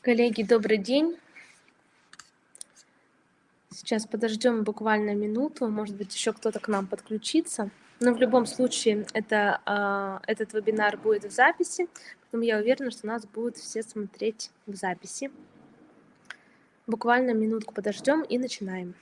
Коллеги, добрый день. Сейчас подождем буквально минуту, может быть, еще кто-то к нам подключится. Но в любом случае это, а, этот вебинар будет в записи, поэтому я уверена, что нас будут все смотреть в записи. Буквально минутку подождем и начинаем.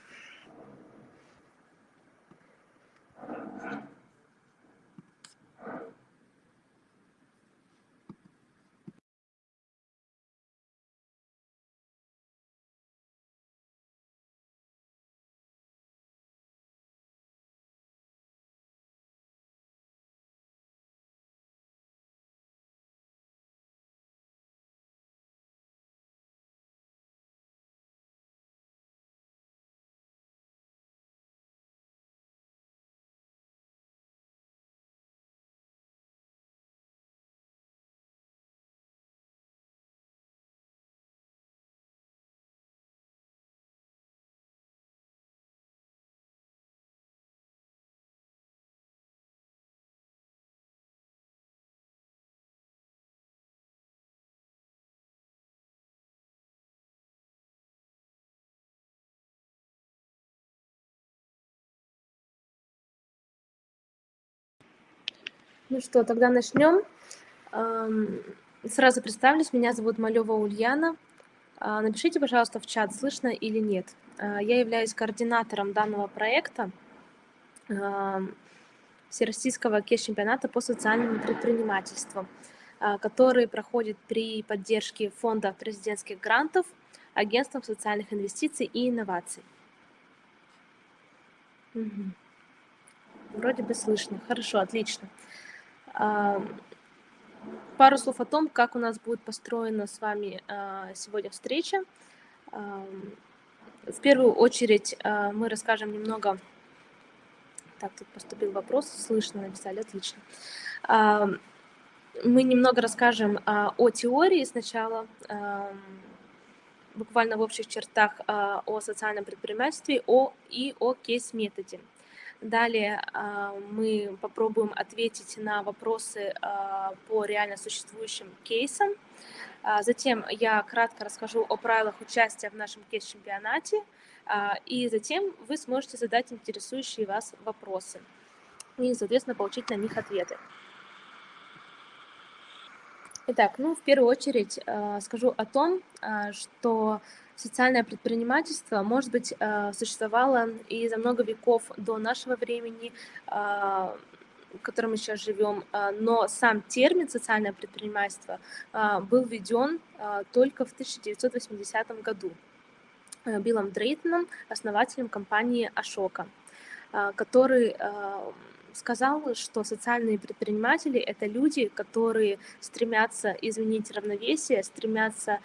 Ну что, тогда начнем. Сразу представлюсь, меня зовут Малева Ульяна. А, напишите, пожалуйста, в чат, слышно или нет. А, я являюсь координатором данного проекта Всероссийского кейс-чемпионата по социальному предпринимательству, а, который проходит при поддержке Фонда президентских грантов, Агентством социальных инвестиций и инноваций. Вроде бы слышно. Хорошо, отлично. Пару слов о том, как у нас будет построена с вами а, сегодня встреча. В первую очередь а, мы расскажем немного... Так, тут поступил вопрос, слышно, написали, отлично. Мы немного расскажем а, о теории сначала, буквально в общих чертах о социальном предпринимательстве о, и о кейс-методе. Далее а, мы попробуем ответить на вопросы а, по реально существующим кейсам. А, затем я кратко расскажу о правилах участия в нашем кейс-чемпионате, и затем вы сможете задать интересующие вас вопросы и, соответственно, получить на них ответы. Итак, ну, в первую очередь скажу о том, что социальное предпринимательство, может быть, э, существовало и за много веков до нашего времени, э, в котором мы сейчас живем, э, но сам термин «социальное предпринимательство» был введен только в 1980 году Биллом Дрейтоном, основателем компании Ашока, который сказал, что социальные предприниматели — это люди, которые стремятся изменить равновесие, стремятся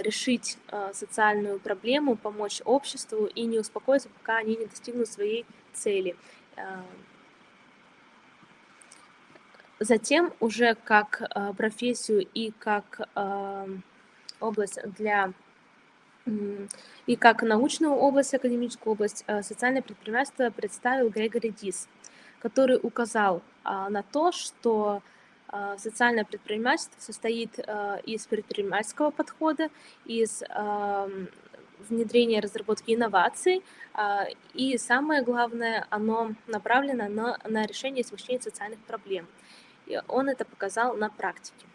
решить а, социальную проблему, помочь обществу и не успокоиться, пока они не достигнут своей цели. А, затем уже как профессию и как область для и как научную область, академическую область социальное предпринимательство представил Грегори Дис, который указал на то, что а, социальное предпринимательство состоит а, из предпринимательского подхода, из внедрения разработки инноваций, а, и самое главное, оно направлено на, на решение и социальных проблем. И он это показал на практике.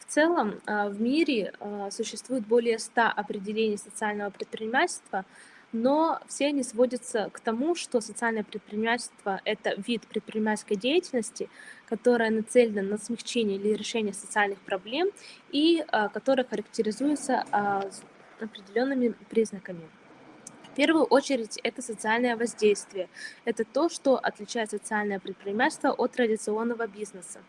В целом в мире существует более 100 определений социального предпринимательства, но все они сводятся к тому, что социальное предпринимательство — это вид предпринимательской деятельности, которая нацелена на смягчение или решение социальных проблем и а, которая характеризуется а, определенными признаками. В первую очередь это социальное воздействие. Это то, что отличает социальное предпринимательство от традиционного бизнеса.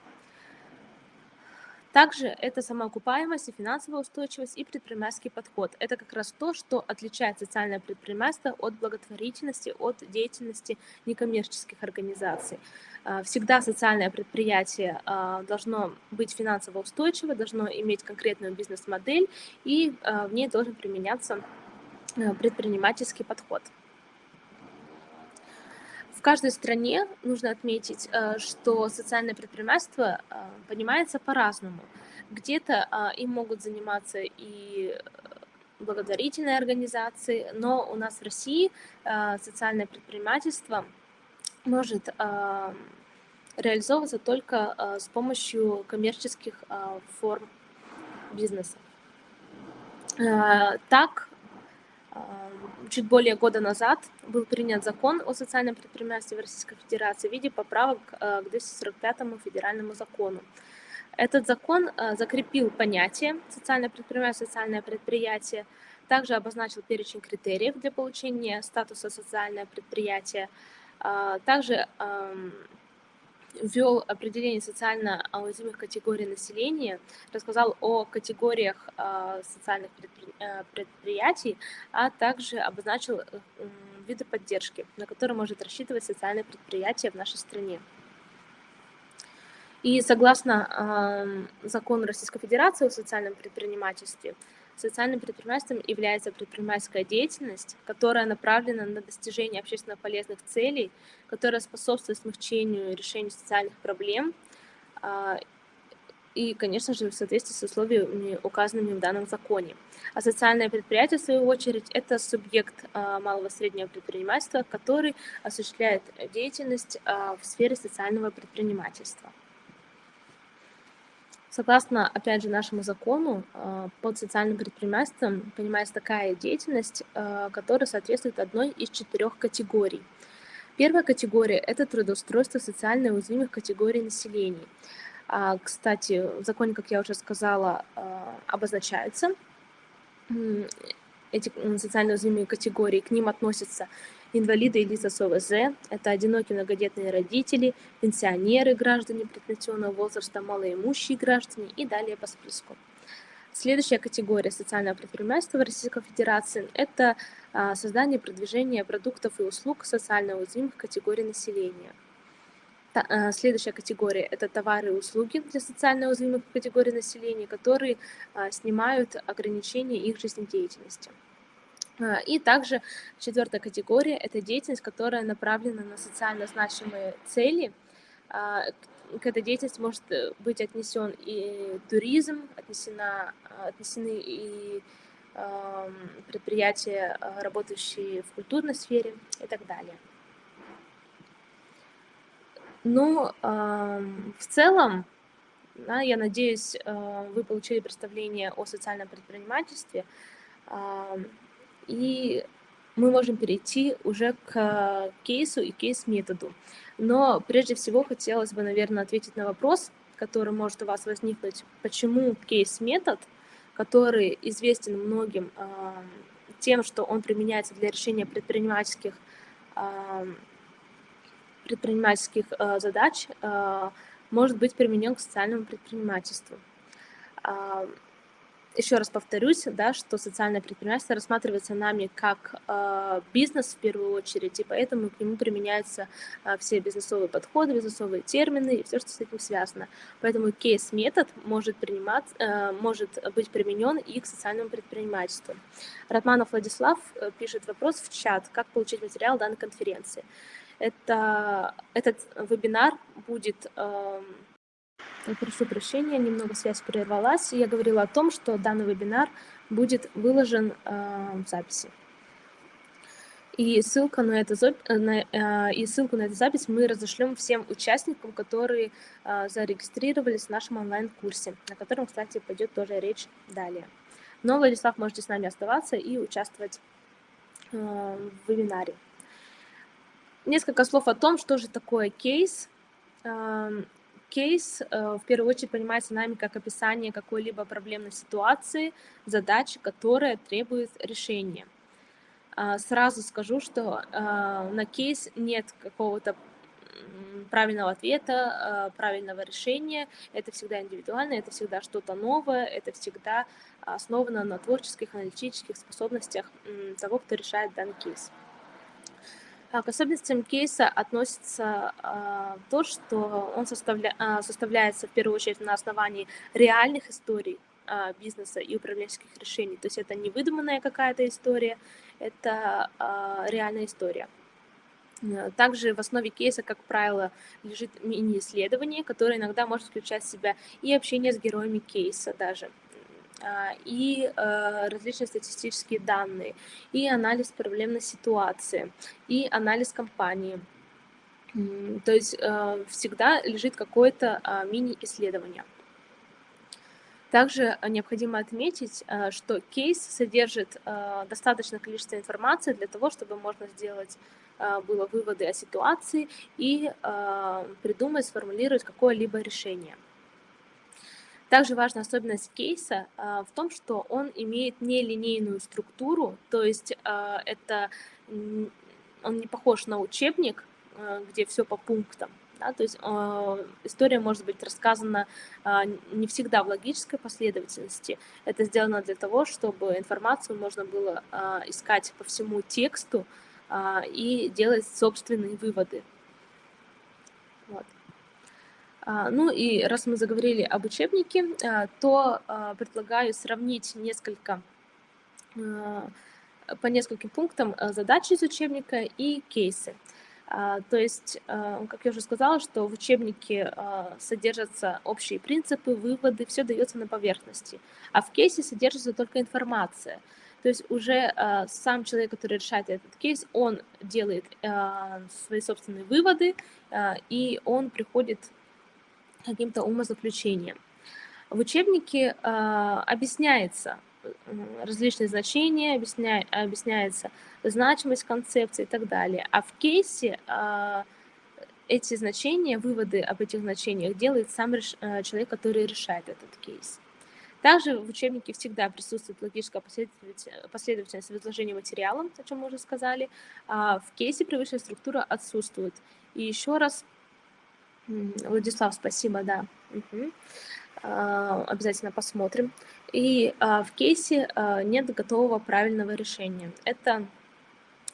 Также это самоокупаемость и финансовая устойчивость и предпринимательский подход. Это как раз то, что отличает социальное предпринимательство от благотворительности, от деятельности некоммерческих организаций. А, всегда социальное предприятие а, должно быть финансово устойчиво, должно иметь конкретную бизнес-модель, и а, в ней должен применяться предпринимательский подход. В каждой стране нужно отметить, что социальное предпринимательство понимается по-разному. Где-то им могут заниматься и благотворительные организации, но у нас в России социальное предпринимательство может реализовываться только с помощью коммерческих форм бизнеса. Так, чуть более года назад был принят закон о социальном предпринимательстве в Российской Федерации в виде поправок к 245 федеральному закону. Этот закон закрепил понятие социальное предпринимательство, социальное предприятие, также обозначил перечень критериев для получения статуса социальное предприятие, также ввел определение социально уязвимых категорий населения, рассказал о категориях а, социальных э, предприятий, а также обозначил э, виды поддержки, на которые может рассчитывать социальное предприятие в нашей стране. И согласно закону Российской Федерации о социальном предпринимательстве, Социальным предпринимательством является предпринимательская деятельность, которая направлена на достижение общественно полезных целей, которая способствует смягчению решению социальных проблем а, и, конечно же, в соответствии с условиями, указанными в данном законе. А социальное предприятие, в свою очередь, это субъект а, малого и среднего предпринимательства, который осуществляет деятельность а, в сфере социального предпринимательства. Согласно, опять же, нашему закону, а, под социальным предпринимательством понимается такая деятельность, а, которая соответствует одной из четырех категорий. Первая категория – это трудоустройство социально уязвимых категорий населения. А, кстати, в законе, как я уже сказала, обозначаются эти социально уязвимые категории. К ним относятся инвалиды и лица с ОВЗ, это одинокие многодетные родители, пенсионеры, граждане предпенсионного возраста, малоимущие граждане и далее по списку. Следующая категория социального предпринимательства в Российской Федерации – это а, создание и продвижение продуктов и услуг социально уязвимых категорий населения. А, следующая категория – это товары и услуги для социально уязвимых категорий населения, которые а, снимают ограничения их жизнедеятельности. А, и также четвертая категория – это деятельность, которая направлена на социально значимые цели. А, к этой деятельности может э, быть отнесен и туризм, отнесена, отнесены и предприятия, а, работающие в культурной сфере и так далее. Ну, в целом, я надеюсь, вы получили представление о социальном предпринимательстве. И мы можем перейти уже к кейсу и кейс-методу. Но прежде всего хотелось бы, наверное, ответить на вопрос, который может у вас возникнуть, почему кейс-метод, который известен многим тем, что он применяется для решения предпринимательских, предпринимательских э, задач, э, может быть применен к социальному предпринимательству еще раз повторюсь, да, что социальное предпринимательство рассматривается нами как э, бизнес в первую очередь, и поэтому к нему применяются э, все бизнесовые подходы, бизнесовые термины и все, что с этим связано. Поэтому кейс-метод может, принимать, э, может быть применен и к социальному предпринимательству. Ратманов Владислав э, пишет вопрос в чат, как получить материал данной конференции. Это, этот вебинар будет... Э, Прошу прощения, немного связь прервалась. Я говорила о том, что данный вебинар будет выложен э, в записи. И ссылку на, на, э, и ссылку на эту запись мы разошлем всем участникам, которые э, зарегистрировались в нашем онлайн-курсе, на котором, кстати, пойдет тоже речь далее. Но, Владислав, можете с нами оставаться и участвовать э, в вебинаре. Несколько слов о том, что же такое кейс. Кейс э, в первую очередь понимается нами как описание какой-либо проблемной ситуации, задачи, которая требует решения. А, сразу скажу, что а, на кейс нет какого-то правильного ответа, а, правильного решения. Это всегда индивидуально, это всегда что-то новое, это всегда основано на творческих, аналитических способностях того, кто решает данный кейс. А, к особенностям кейса относится а, то, что он. А, составляется в первую очередь на основании реальных историй бизнеса и управленческих решений. То есть это не выдуманная какая-то история, это реальная история. Также в основе кейса, как правило, лежит мини-исследование, которое иногда может включать в себя и общение с героями кейса даже, и э, различные статистические данные, и анализ проблемной ситуации, и анализ компании. То есть э, всегда лежит какое-то а, мини-исследование. Также необходимо отметить, что кейс содержит достаточное количество информации для того, чтобы можно сделать было выводы о ситуации и придумать, сформулировать какое-либо решение. Также важная особенность кейса а, в том, что он имеет нелинейную структуру, то есть а, это он не похож на учебник, а, где все по пунктам. Да, то есть э, история может быть рассказана э, не всегда в логической последовательности. Это сделано для того, чтобы информацию можно было э, искать по всему тексту э, и делать собственные выводы. А, ну и раз мы заговорили об учебнике, а, то а, предлагаю сравнить несколько по нескольким пунктам задачи из учебника и кейсы. То есть, как я уже сказала, что в учебнике содержатся общие принципы, выводы, все дается на поверхности, а в кейсе содержится только информация. То есть уже сам человек, который решает этот кейс, он делает свои собственные выводы, и он приходит каким-то умозаключением. В учебнике э, объясняется различные значения, объясня, объясняется значимость концепции и так далее. А в кейсе э, эти значения, выводы об этих значениях делает сам э, человек, который решает этот кейс. Также в учебнике всегда присутствует логическая последовательность в изложении материала, о чем мы уже сказали, а в кейсе привычная структура отсутствует. И еще раз Владислав, спасибо, да. Угу. Обязательно посмотрим. И а, в кейсе а, нет готового правильного решения. Это,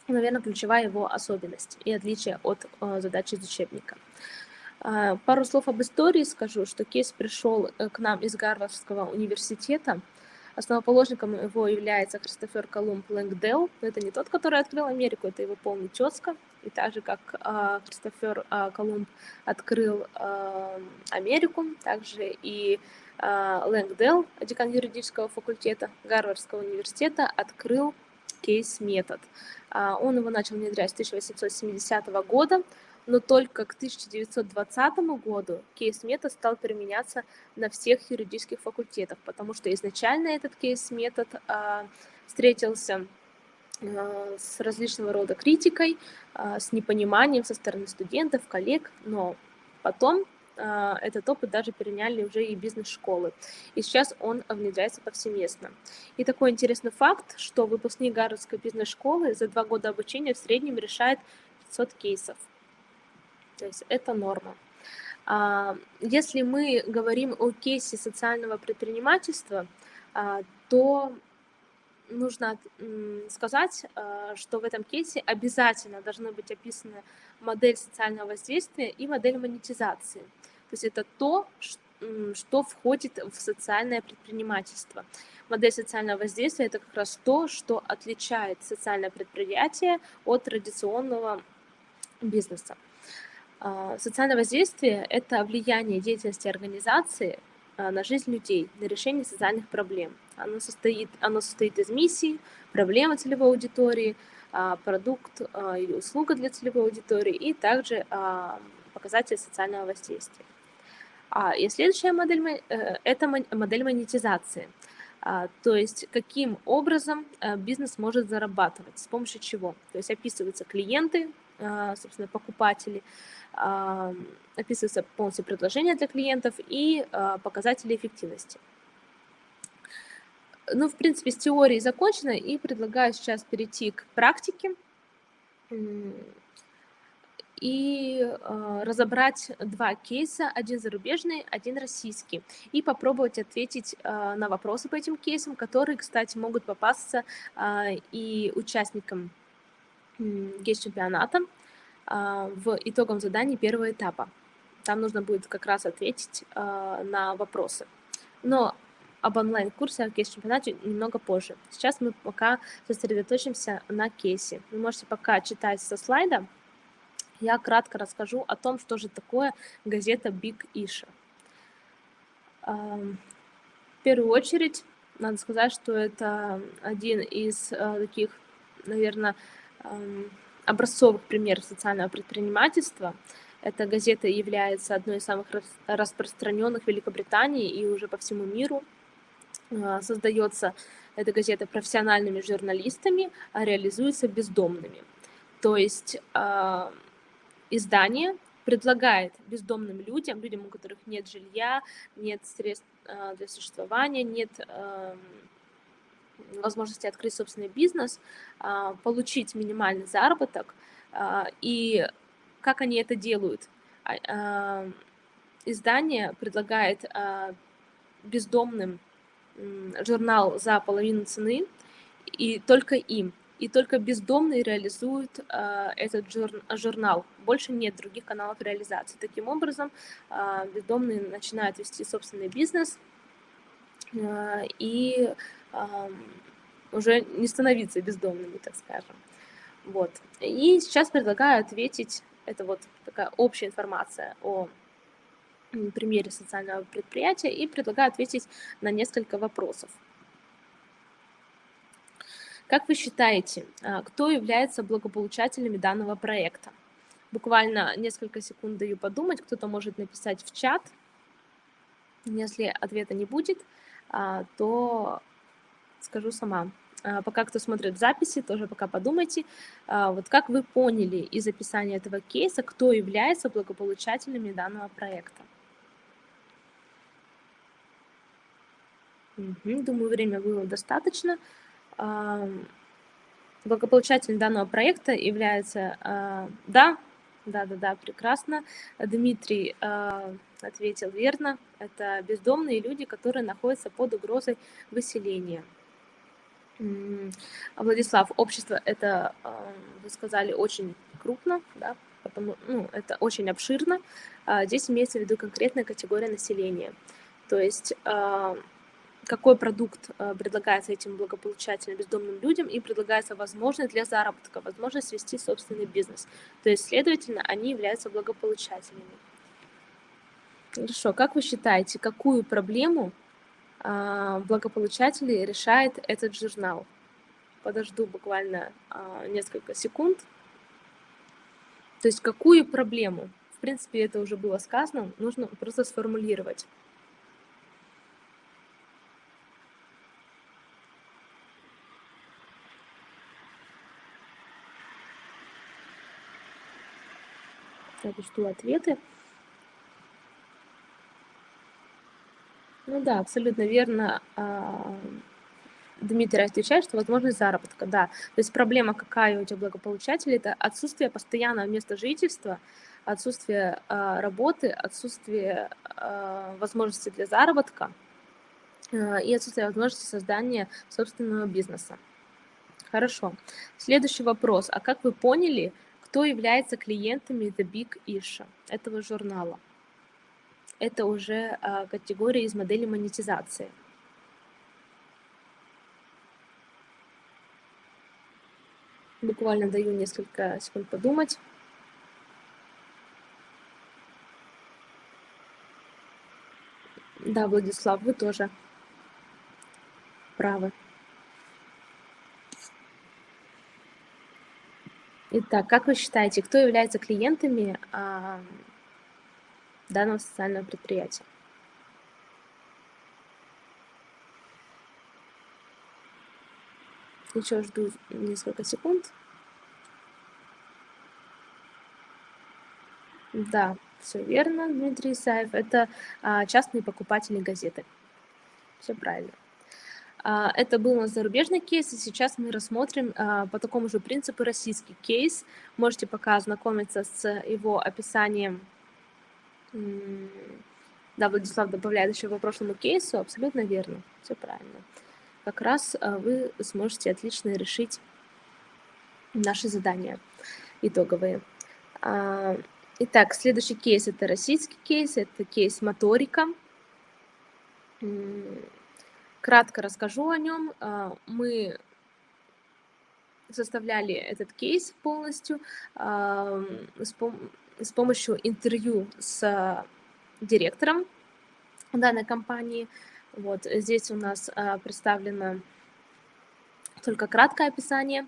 наверное, ключевая его особенность и отличие от задачи из учебника. Пару слов об истории скажу, что кейс пришел э, к нам из Гарвардского университета. Основоположником его является Христофер Колумб Лэнгдел. Это не тот, который открыл Америку, это его полный тезка. И так же, как э, Христофер э, Колумб открыл э, Америку, также и э, Лэнгдел, декан юридического факультета Гарвардского университета, открыл кейс-метод. Э, он его начал внедрять с 1870 года, но только к 1920 году кейс-метод стал применяться на всех юридических факультетах, потому что изначально этот кейс-метод э, встретился с различного рода критикой, э, с непониманием со стороны студентов, коллег, но потом э, этот опыт даже переняли уже и бизнес-школы. И сейчас он внедряется повсеместно. И такой интересный факт, что выпускник Гарвардской бизнес-школы за два года обучения в среднем решает 500 кейсов. То есть это норма. А, если мы говорим о кейсе социального предпринимательства, а, то нужно сказать, э, что в этом кейсе обязательно должны быть описаны модель социального воздействия и модель монетизации. То есть это то, что входит в социальное предпринимательство. Модель социального воздействия – это как раз то, что отличает социальное предприятие от традиционного бизнеса. А, социальное воздействие – это влияние деятельности организации на жизнь людей, на решение социальных проблем. Оно состоит, оно состоит из миссии, проблемы целевой аудитории, а, продукт а, или услуга для целевой аудитории и также показатели социального воздействия. И следующая модель э, – это модель монетизации. То есть каким образом э, бизнес может зарабатывать, с помощью чего. То есть описываются клиенты, собственно, покупатели, описывается полностью предложение для клиентов и показатели эффективности. Ну, в принципе, с теорией закончено, и предлагаю сейчас перейти к практике и э, разобрать два кейса, один зарубежный, один российский, и попробовать ответить э, на вопросы по этим кейсам, которые, кстати, могут попасться э, и участникам э, кейс-чемпионата, в итогом заданий первого этапа. Там нужно будет как раз ответить на вопросы. Но об онлайн-курсе о кейс-чемпионате немного позже. Сейчас мы пока сосредоточимся на кейсе. Вы можете пока читать со слайда, я кратко расскажу о том, что же такое газета Big Isha. В первую очередь, надо сказать, что это один из таких, наверное, образцовых примеров социального предпринимательства. Эта газета является одной из самых распространенных в Великобритании и уже по всему миру. Э, создается эта газета профессиональными журналистами, а реализуется бездомными. То есть а, издание предлагает бездомным людям, людям, у которых нет жилья, нет средств а, для существования, нет эм, возможности открыть собственный бизнес, а, получить минимальный заработок. И как они это делают? Издание предлагает бездомным журнал за половину цены, и только им. И только бездомные реализуют э, этот жур, журнал. Больше нет других каналов реализации. Таким образом, э, бездомные начинают вести собственный бизнес э, и уже не становиться бездомными, так скажем. Вот. И сейчас предлагаю ответить, это вот такая общая информация о примере социального предприятия и предлагаю ответить на несколько вопросов. Как вы считаете, а, кто является благополучателями данного проекта? Буквально несколько секунд даю подумать, кто-то может написать в чат. Если ответа не будет, а, то скажу сама. А, пока кто смотрит записи, тоже пока подумайте, вот как вы поняли из описания этого кейса, кто является благополучателями данного проекта. Думаю, время было достаточно. Благополучателем данного проекта является... А, да, да-да-да, прекрасно. Дмитрий а, ответил верно. Это бездомные люди, которые находятся под угрозой выселения. Владислав, общество это, а, вы сказали, очень крупно, да, потому, ну, это очень обширно. Здесь имеется в виду конкретная категория населения. То есть какой продукт э, предлагается этим благополучательным бездомным людям и предлагается возможность для заработка, возможность вести собственный бизнес. То есть, следовательно, они являются благополучателями. Хорошо, как вы считаете, какую проблему а, благополучатели решает этот журнал? Подожду буквально а, несколько секунд. То есть какую проблему? В принципе, это уже было сказано, нужно просто сформулировать. Я жду ответы. Ну да, абсолютно верно. А, Дмитрий отвечает, что возможность заработка, да. То есть проблема какая у тебя благополучателей, это отсутствие постоянного места жительства, отсутствие э, работы, отсутствие э, возможности для заработка и отсутствие возможности создания собственного бизнеса. Хорошо. Следующий вопрос. А как вы поняли, кто является клиентами The Big Issue этого журнала? Это уже а, категория из модели монетизации. Буквально даю несколько секунд подумать. Да, Владислав, вы тоже правы. Итак, как вы считаете, кто является клиентами а, данного социального предприятия? Еще жду несколько секунд. Да, все верно, Дмитрий Исаев. Это а, частные покупатели газеты. Все правильно. А, это был у нас зарубежный кейс, и сейчас мы рассмотрим а, по такому же принципу российский кейс. Можете пока ознакомиться с его описанием. Да, Владислав добавляет еще по прошлому кейсу, абсолютно верно, все правильно. Как раз а, вы сможете отлично решить наши задания итоговые. Итак, следующий кейс – это российский кейс, это кейс моторика Кратко расскажу о нем. А, мы составляли этот кейс полностью с, пом с помощью интервью с директором данной компании. Вот здесь у нас представлено только краткое описание.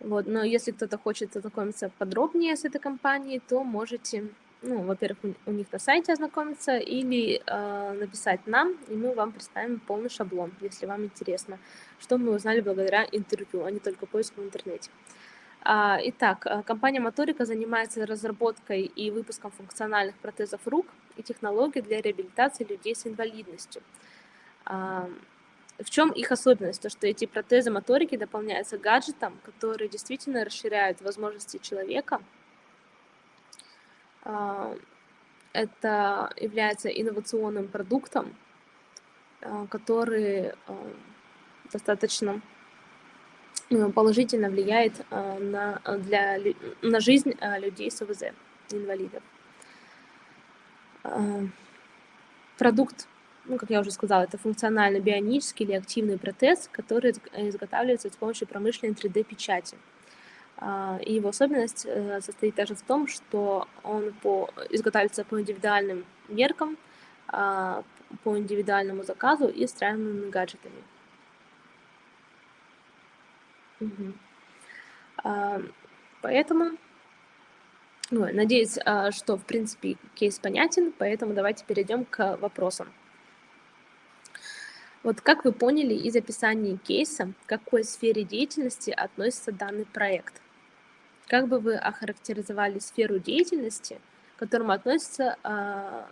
Вот, но если кто-то хочет ознакомиться подробнее с этой компанией, то можете ну, во-первых, у, них на сайте ознакомиться или э, написать нам, и мы вам представим полный шаблон, если вам интересно, что мы узнали благодаря интервью, а не только поиску в интернете. А, итак, э, компания Моторика занимается разработкой и выпуском функциональных протезов рук и технологий для реабилитации людей с инвалидностью. А, в чем их особенность? То, что эти протезы моторики дополняются гаджетом, которые действительно расширяют возможности человека – а, это является инновационным продуктом, а, который а, достаточно положительно влияет на, для, на жизнь людей с ОВЗ, инвалидов. Продукт, ну, как я уже сказала, это функциональный бионический или активный протез, который изготавливается с помощью промышленной 3D-печати. А, и его особенность э, состоит также в том, что он по, изготавливается по индивидуальным меркам, а, по индивидуальному заказу и встраиваемыми гаджетами. Угу. Поэтому, ну, надеюсь, что, в принципе, кейс понятен, поэтому давайте перейдем к вопросам. Вот как вы поняли из описания кейса, к какой сфере деятельности относится данный проект? Как бы вы охарактеризовали сферу деятельности, к которому относится э,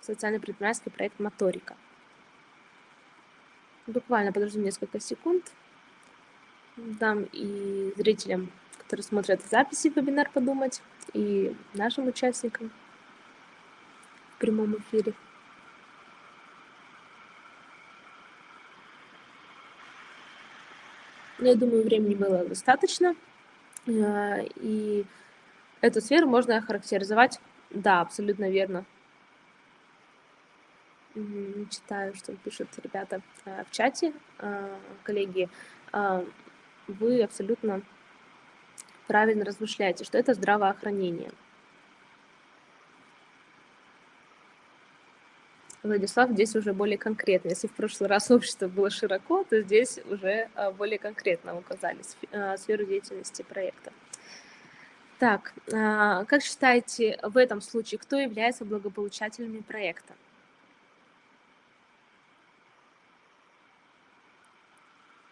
социально-предпринимательский проект «Моторика»? Буквально подожду несколько секунд. Дам и зрителям, которые смотрят записи вебинар, подумать, и нашим участникам в прямом эфире. Я думаю, времени было достаточно. Э, и эту сферу можно охарактеризовать, да, абсолютно верно. Читаю, что пишут ребята э, в чате, э, коллеги. Вы абсолютно правильно размышляете, что это здравоохранение. Владислав здесь уже более конкретно. Если в прошлый раз общество было широко, то здесь уже а, более конкретно указали а, сферу деятельности проекта. Так, а, как считаете, в этом случае кто является благополучателями проекта?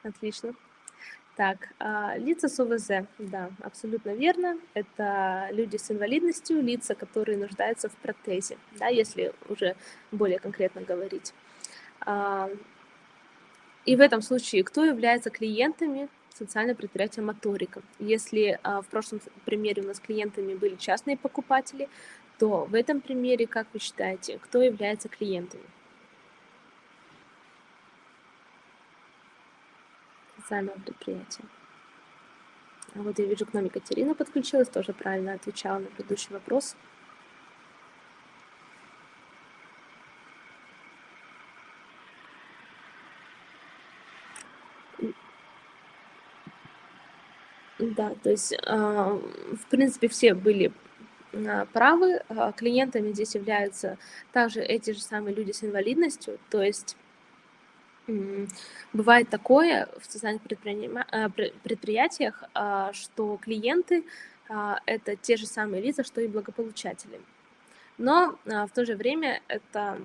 Отлично. Так, а, лица с ОВЗ, да, абсолютно верно. Это люди с инвалидностью, лица, которые нуждаются в протезе, да, если уже более конкретно говорить. А, и в этом случае кто является клиентами социального предприятия «Моторика»? Если а, в прошлом примере у нас клиентами были частные покупатели, то в этом примере, как вы считаете, кто является клиентами? Социального предприятия. А вот я вижу, к нам Екатерина подключилась, тоже правильно отвечала на предыдущий вопрос. Да, то есть, а, в принципе, все были а, правы. Клиентами здесь являются также эти же самые люди с инвалидностью, то есть Бывает такое в социальных э, предприятиях, а, что клиенты а, это те же самые лица, что и благополучатели. Но а, в то же время это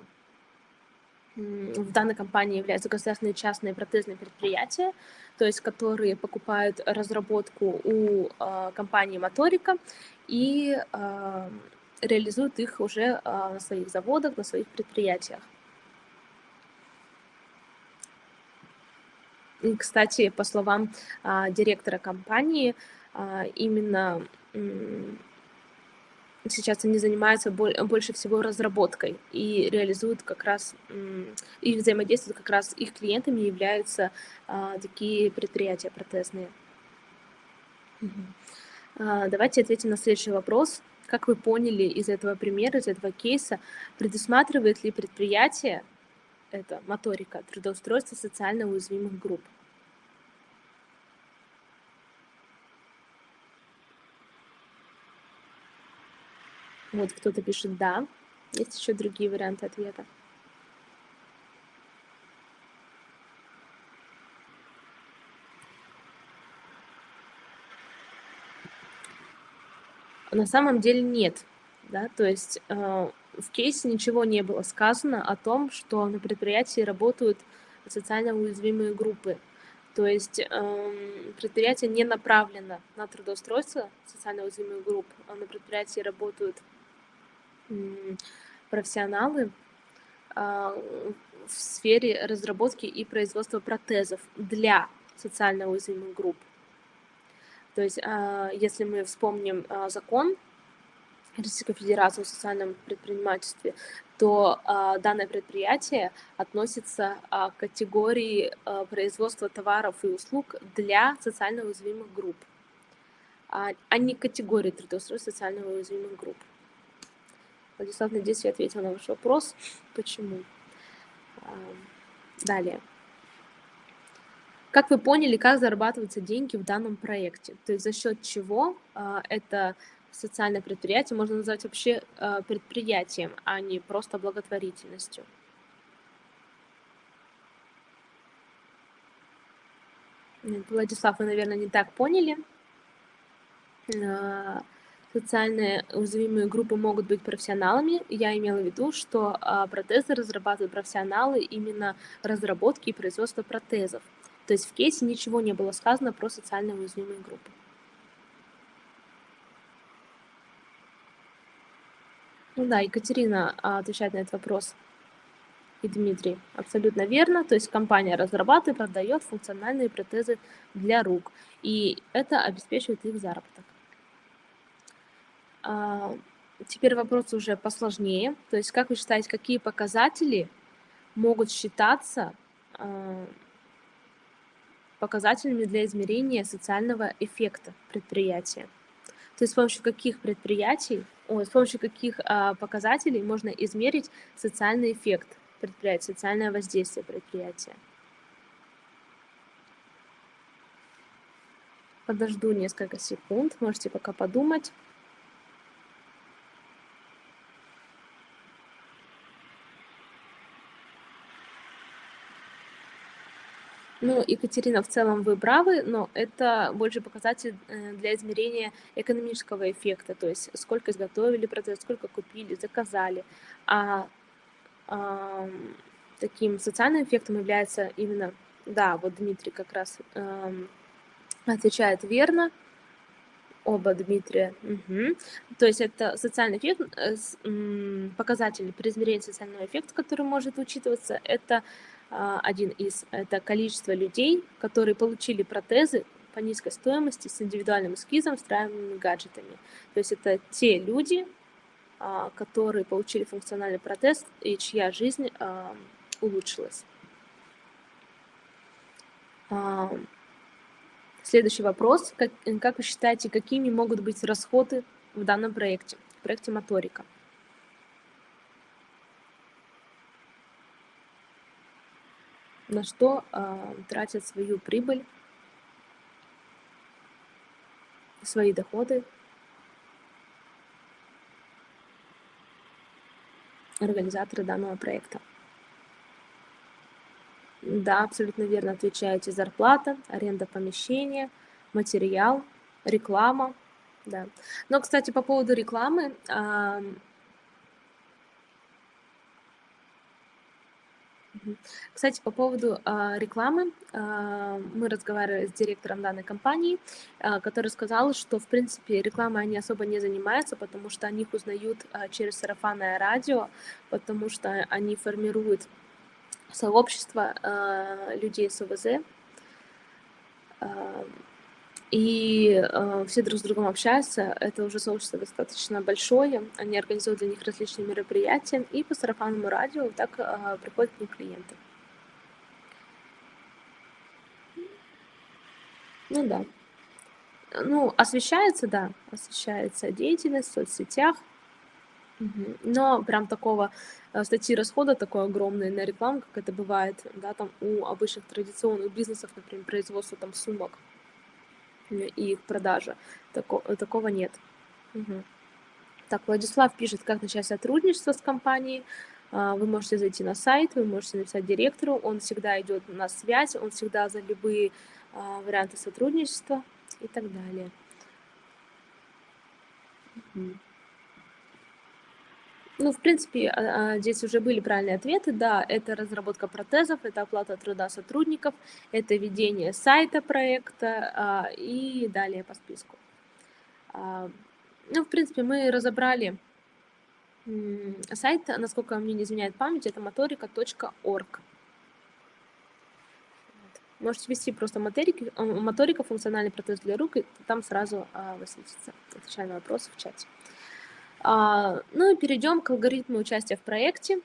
в данной компании являются государственные частные протезные предприятия, то есть которые покупают разработку у компании Моторика и реализуют их уже на своих заводах, на своих предприятиях. Кстати, по словам а, директора компании, а, именно сейчас они занимаются больше всего разработкой и реализуют как раз, и взаимодействуют как раз их клиентами являются а, такие предприятия протезные. Давайте ответим на следующий вопрос. Как вы поняли из этого примера, из этого кейса, предусматривает ли предприятие, это моторика, трудоустройство социально уязвимых групп. Вот кто-то пишет «да». Есть еще другие варианты ответа. На самом деле нет. Да? То есть э, в кейсе ничего не было сказано о том, что на предприятии работают социально уязвимые группы. То есть э, предприятие не направлено на трудоустройство социально уязвимых групп, а на предприятии работают э, профессионалы э, в сфере разработки и производства протезов для социально уязвимых групп. То есть, э, если мы вспомним э, закон Российской Федерации о социальном предпринимательстве, то э, данное предприятие относится э, к категории э, производства товаров и услуг для социально уязвимых групп, а, а не категории трудоустройства социально уязвимых групп. Владислав, надеюсь, я ответила на ваш вопрос. Почему? Далее. Как вы поняли, как зарабатываются деньги в данном проекте? То есть за счет чего это социальное предприятие можно назвать вообще э, предприятием, а не просто благотворительностью. Владислав, вы, наверное, не так поняли. Э, социальные уязвимые группы могут быть профессионалами. Я имела в виду, что э, протезы разрабатывают профессионалы именно разработки и производства протезов. То есть в кейсе ничего не было сказано про социально уязвимые группы. Ну да, Екатерина а, отвечает на этот вопрос. И Дмитрий, абсолютно верно. То есть компания разрабатывает, продает функциональные протезы для рук. И это обеспечивает их заработок. А, теперь вопрос уже посложнее. То есть как вы считаете, какие показатели могут считаться а, показателями для измерения социального эффекта предприятия? То есть с помощью каких предприятий с помощью каких а, показателей можно измерить социальный эффект предприятия, социальное воздействие предприятия. Подожду несколько секунд, можете пока подумать. Ну, Екатерина, в целом вы правы, но это больше показатель э, для измерения экономического эффекта, то есть сколько изготовили продукт, сколько купили, заказали. А, а таким социальным эффектом является именно, да, вот Дмитрий как раз а, отвечает верно, оба Дмитрия. Угу. То есть это социальный эффект, э, показатель при измерении социального эффекта, который может учитываться, это один из, это количество людей, которые получили протезы по низкой стоимости с индивидуальным эскизом, встраиваемыми гаджетами. То есть это те люди, а, которые получили функциональный протез и чья жизнь а, улучшилась. Следующий вопрос. Как, как вы считаете, какими могут быть расходы в данном проекте, в проекте моторика? На что э, тратят свою прибыль, свои доходы организаторы данного проекта. Да, абсолютно верно отвечаете. Зарплата, аренда помещения, материал, реклама. Да. Но, кстати, по поводу рекламы, Кстати, по поводу а, рекламы, а, мы разговаривали с директором данной компании, а, который сказал, что, в принципе, рекламой они особо не занимаются, потому что они их узнают через сарафанное радио, потому что они формируют сообщество людей с ОВЗ, и э, все друг с другом общаются. Это уже сообщество достаточно большое. Они организуют для них различные мероприятия, и по сарафанному радио так э, приходят к ним клиенты. Ну да. Ну, освещается, да, освещается деятельность в соцсетях, но прям такого э, статьи расхода такой огромной на рекламу, как это бывает, да, там у обычных традиционных бизнесов, например, производство там сумок, и их продажа. Тако, такого нет. Угу. Так, Владислав пишет, как начать сотрудничество с компанией. А, вы можете зайти на сайт, вы можете написать директору, он всегда идет на связь, он всегда за любые а, варианты сотрудничества и так далее. Ну, в принципе, а, здесь уже были правильные ответы. Да, это разработка протезов, это оплата труда сотрудников, это ведение сайта проекта и далее по списку. Ну, в принципе, мы разобрали сайт, насколько мне не изменяет память, это motorica.org. Можете ввести просто моторики, э, моторика, функциональный протез для рук, и там сразу а, высветится. Отвечаю на вопросы в чате. А, ну и перейдем к алгоритму участия в проекте.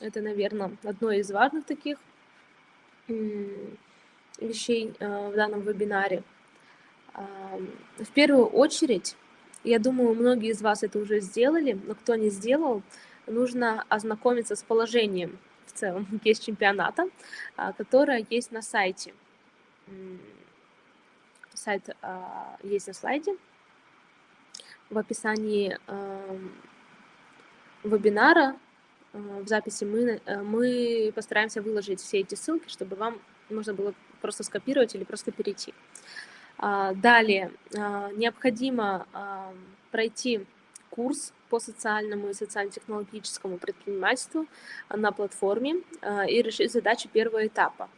Это, наверное, одно из важных таких вещей а, в данном вебинаре. А, в первую очередь я думаю, многие из вас это уже сделали, но кто не сделал, нужно ознакомиться с положением в целом есть чемпионата, а, которое есть на сайте. Сайт есть на слайде. В описании вебинара в записи мы, э, мы постараемся выложить все эти ссылки, чтобы вам можно было просто скопировать или просто перейти. А, далее, а, необходимо а, пройти курс по социальному и социально-технологическому предпринимательству на платформе и решить задачу первого этапа.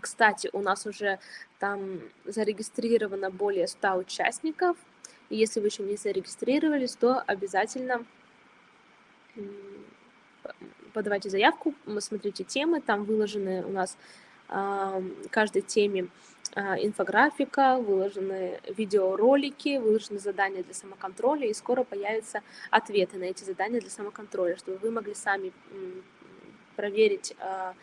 Кстати, у нас уже там зарегистрировано более 100 участников, и если вы еще не зарегистрировались, то обязательно подавайте заявку, смотрите темы, там выложены у нас каждой теме а, инфографика, выложены видеоролики, выложены задания для самоконтроля, и скоро появятся ответы на эти задания для самоконтроля, чтобы вы могли сами проверить, а,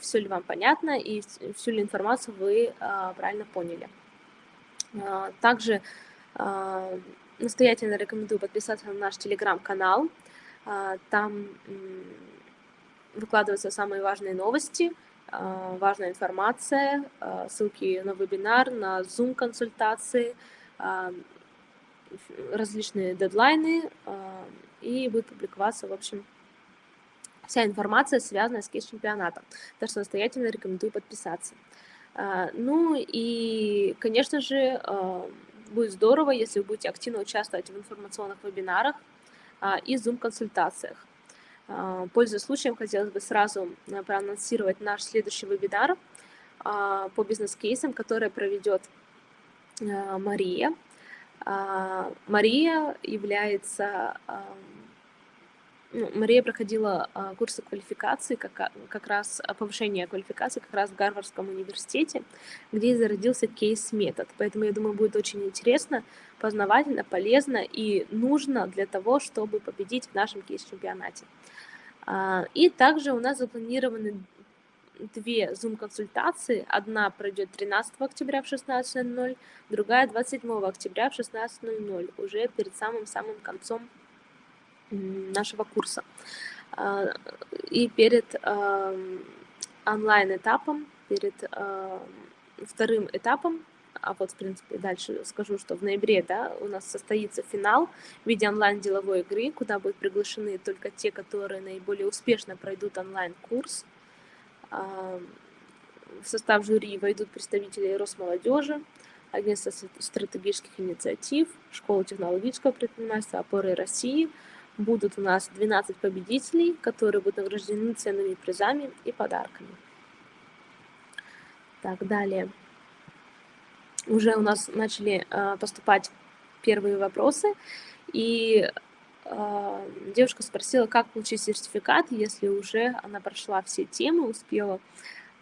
все ли вам понятно и всю ли информацию вы а, правильно поняли. Также настоятельно рекомендую подписаться на наш телеграм-канал. Там выкладываются самые важные новости – а, важная информация, а, ссылки на вебинар, на Zoom-консультации, а, различные дедлайны, и будет публиковаться, в общем, вся информация, связанная с кейс-чемпионатом. Так что настоятельно рекомендую подписаться. Ну и, конечно же, будет здорово, если вы будете активно участвовать в информационных вебинарах и Zoom-консультациях. А, пользуясь случаем, хотелось бы сразу э, проанонсировать наш следующий вебинар а, по бизнес-кейсам, который проведет э, Мария. А, Мария является ну, Мария проходила а, курсы квалификации, как, как раз повышение квалификации как раз в Гарвардском университете, где зародился кейс-метод. Поэтому, я думаю, будет очень интересно, познавательно, полезно и нужно для того, чтобы победить в нашем кейс-чемпионате. А, и также у нас запланированы две Zoom-консультации. Одна пройдет 13 октября в 16.00, другая 27 октября в 16.00, уже перед самым-самым концом нашего курса. А, и перед онлайн-этапом, перед вторым этапом, а вот, в принципе, дальше скажу, что в ноябре да, у нас состоится финал в виде онлайн-деловой игры, куда будут приглашены только те, которые наиболее успешно пройдут онлайн-курс. В состав жюри войдут представители Росмолодежи, Агентства стратегических инициатив, Школы технологического предпринимательства, Опоры России – будут у нас 12 победителей, которые будут награждены ценными призами и подарками. Так, далее. Уже у нас начали э, поступать первые вопросы, и э, девушка спросила, как получить сертификат, если уже она прошла все темы, успела,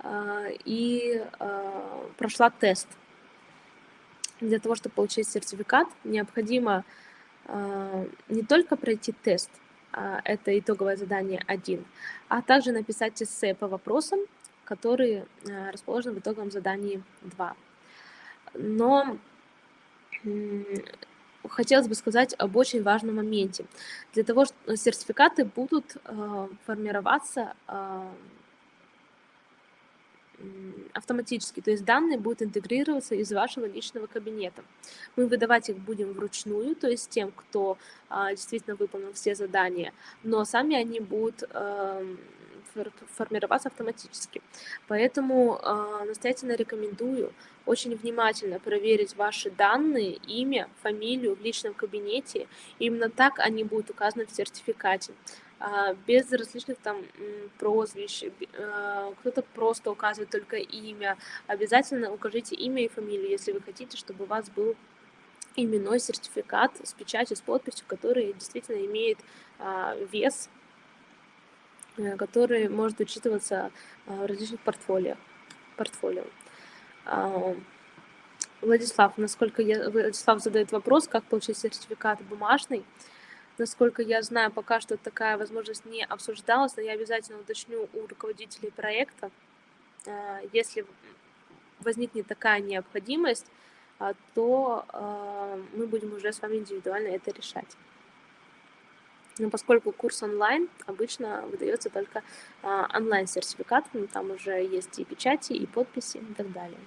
э, и прошла тест. Для того, чтобы получить сертификат, необходимо а, не только пройти тест, а, это итоговое задание 1, а также написать эссе по вопросам, которые а, расположены в итоговом задании 2. Но хотелось бы сказать об очень важном моменте. Для того, что сертификаты будут формироваться автоматически, то есть данные будут интегрироваться из вашего личного кабинета. Мы выдавать их будем вручную, то есть тем, кто а, действительно выполнил все задания, но сами они будут эм, формироваться автоматически. Поэтому э, настоятельно рекомендую очень внимательно проверить ваши данные, имя, фамилию в личном кабинете. Именно так они будут указаны в сертификате. А, без различных там прозвищ, а, кто-то просто указывает только имя. Обязательно укажите имя и фамилию, если вы хотите, чтобы у вас был именной сертификат с печатью, с подписью, который действительно имеет а, вес, э, который может учитываться в различных портфолио. портфолио. Владислав, насколько я, Владислав задает вопрос, как получить сертификат бумажный. Насколько я знаю, пока что такая возможность не обсуждалась, но я обязательно уточню у руководителей проекта, а, если возникнет такая необходимость, а, то а, мы будем уже с вами индивидуально это решать. Но поскольку курс онлайн, обычно выдается только онлайн-сертификат, там уже есть и печати, и подписи и так далее.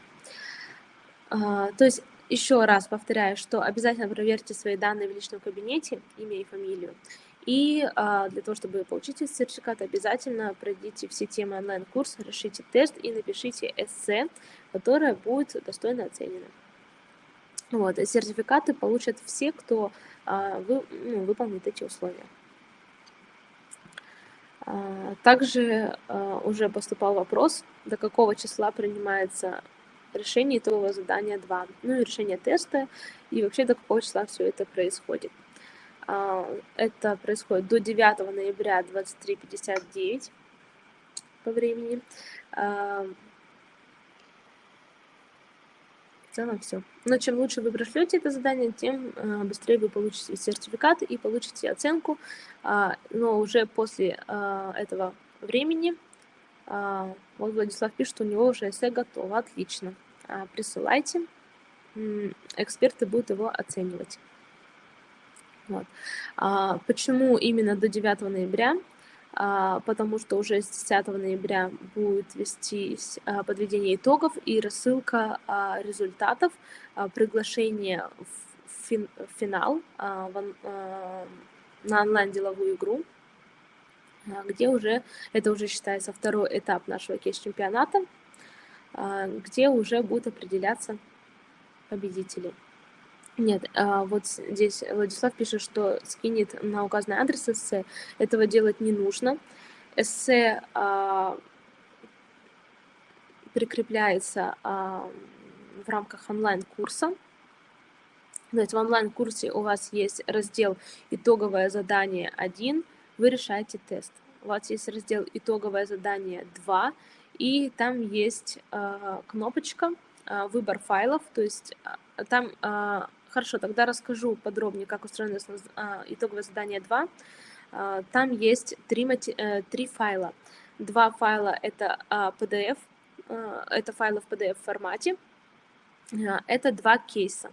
То есть еще раз повторяю, что обязательно проверьте свои данные в личном кабинете, имя и фамилию. И а, для того, чтобы получить этот сертификат, обязательно пройдите все темы онлайн-курса, решите тест и напишите эссе, которое будет достойно оценено. Вот, сертификаты получат все, кто а, вы, ну, выполнит эти условия. А, также а, уже поступал вопрос, до какого числа принимается решение итогового задания 2, ну и решение теста, и вообще до какого числа все это происходит. А, это происходит до 9 ноября 23.59 по времени. А, в целом все. Но чем лучше вы прошлете это задание, тем а, быстрее вы получите сертификат и получите оценку. Но уже после этого времени вот Владислав пишет, что у него уже эссе готово. Отлично. А, присылайте. Эксперты будут его оценивать. Вот. А, почему именно до 9 ноября? А, потому что уже с 10 ноября будет вестись подведение итогов и рассылка результатов, приглашение в финал на онлайн-деловую игру где уже, это уже считается второй этап нашего кейс-чемпионата, а, где уже будут определяться победители. Нет, а, вот здесь Владислав пишет, что скинет на указанный адрес эссе. Этого делать не нужно. Эссе а, прикрепляется в рамках онлайн-курса. То есть в онлайн-курсе у вас есть раздел «Итоговое задание 1», вы решаете тест. У вас есть раздел «Итоговое задание 2», и там есть э, кнопочка э, «Выбор файлов», то есть э, там... Э, хорошо, тогда расскажу подробнее, как устроено э, итоговое задание 2. Э, там есть три, э, три файла. Два файла — это PDF, это файлы в PDF-формате, это два кейса.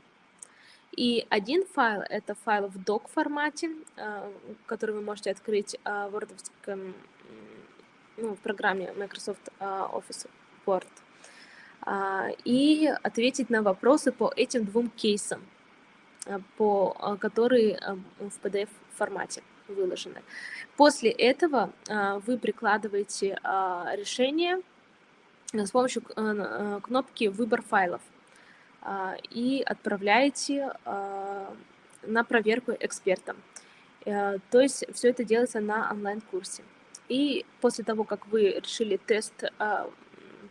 И один файл — это файл в doc-формате, э, который вы можете открыть э, в Word ну, в программе Microsoft а, Office Word а, и ответить на вопросы по этим двум кейсам, а, по, которые в PDF-формате выложены. После этого вы прикладываете решение с помощью кнопки «Выбор файлов» и отправляете на проверку экспертам. Э, то есть все это делается на онлайн-курсе. И после того, как вы решили тест, а,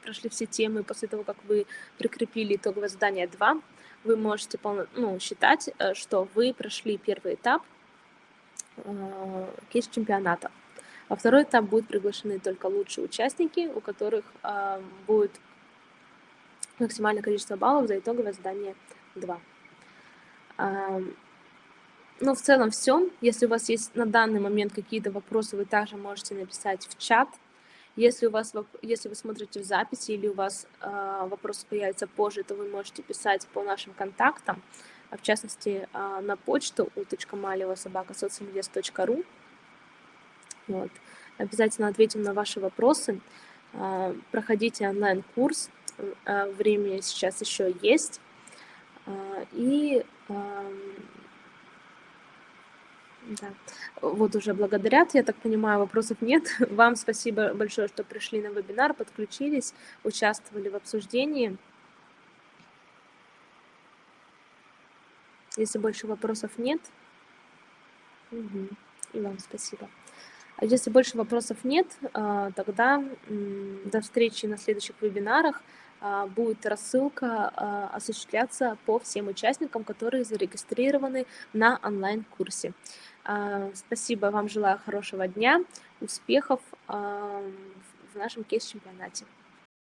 прошли все темы, после того, как вы прикрепили итоговое задание 2, вы можете ну, считать, э, что вы прошли первый этап э, кейс-чемпионата. Во второй этап будут приглашены только лучшие участники, у которых будет максимальное количество баллов за итоговое задание 2. Ну, в целом все. Если у вас есть на данный момент какие-то вопросы, вы также можете написать в чат. Если, у вас, если вы смотрите в записи или у вас э, вопросы появятся позже, то вы можете писать по нашим контактам, в частности, э, на почту u.malева.собака.социнвест.ру. Вот. Обязательно ответим на ваши вопросы. А, проходите онлайн-курс, а, время сейчас еще есть. И да. Вот уже благодарят, я так понимаю, вопросов нет. Вам спасибо большое, что пришли на вебинар, подключились, участвовали в обсуждении. Если больше вопросов нет, угу. и вам спасибо. Если больше вопросов нет, а, тогда до встречи на следующих вебинарах. А, будет рассылка а, осуществляться по всем участникам, которые зарегистрированы на онлайн-курсе. Спасибо, вам желаю хорошего дня, успехов в нашем кейс-чемпионате.